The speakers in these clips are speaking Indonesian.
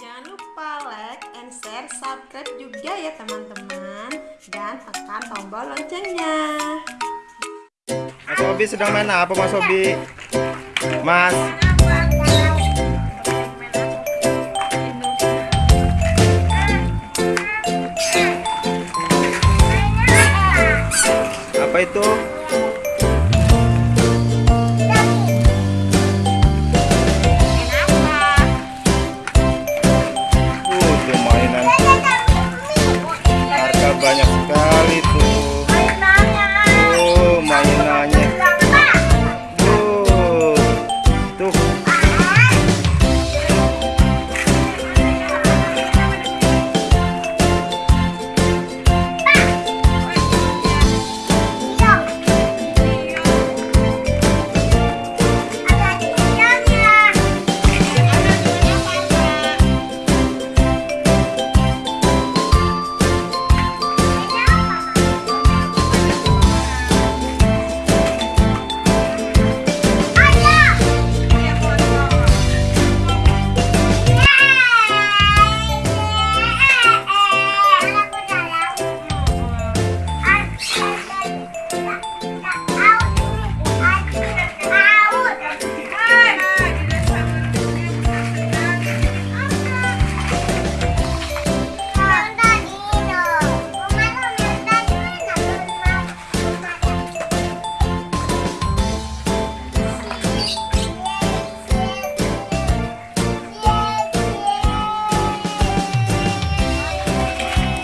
Jangan lupa like and share, subscribe juga ya teman-teman Dan tekan tombol loncengnya Mas Obi sedang main apa Mas Obi? Mas Apa itu?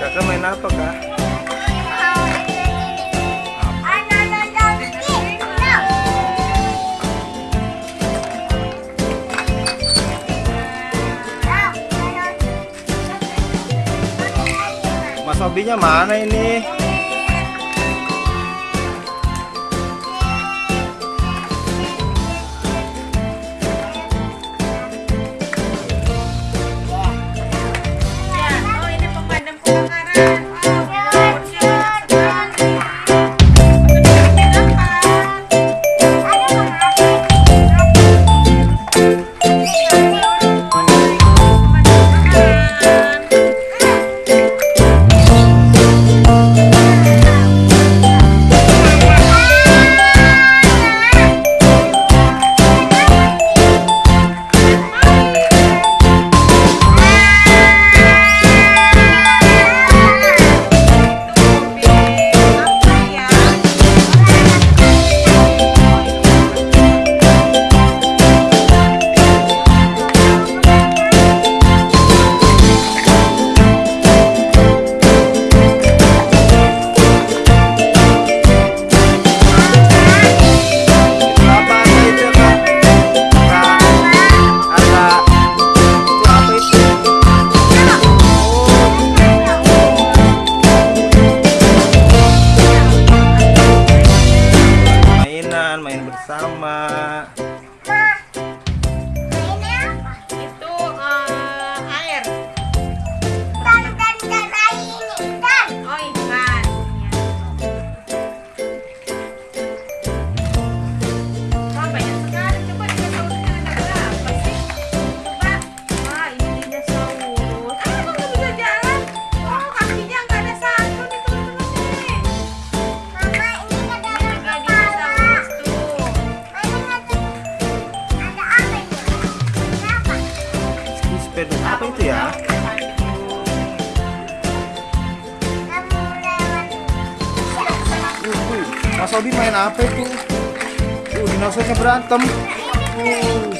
Kakak main apa, Kak? Mas Obinya mana ini? Mas Obi main apa itu? Uh, dinosaurnya berantem. Uh,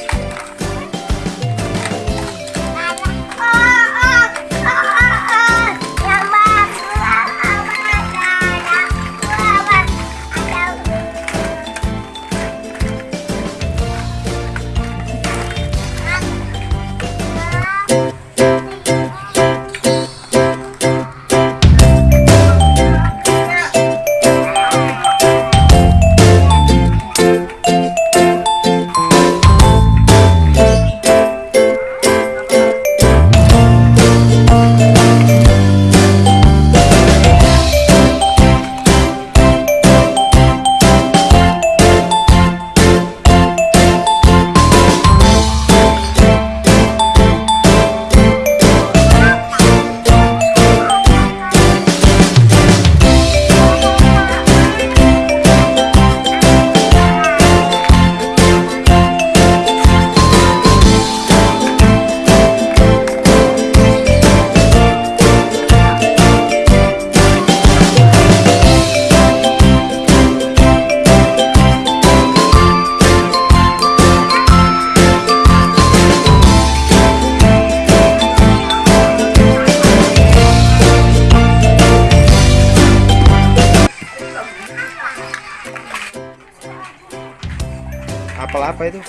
apa itu?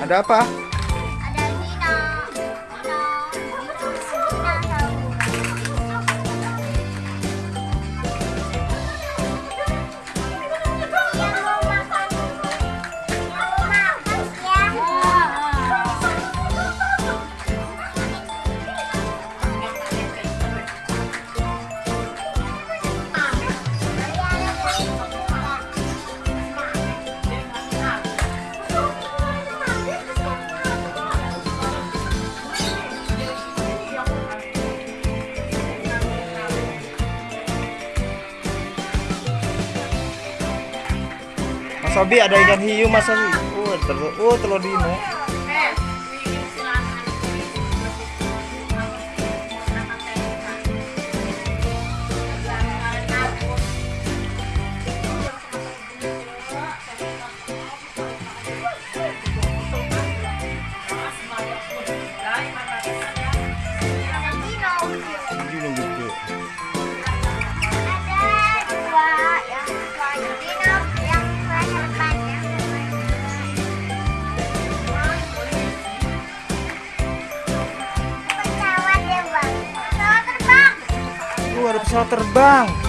Ada apa? Mas Obi ada ikan hiu Mas Obi. Oh, telur, oh, telur dino. Pesawat terbang.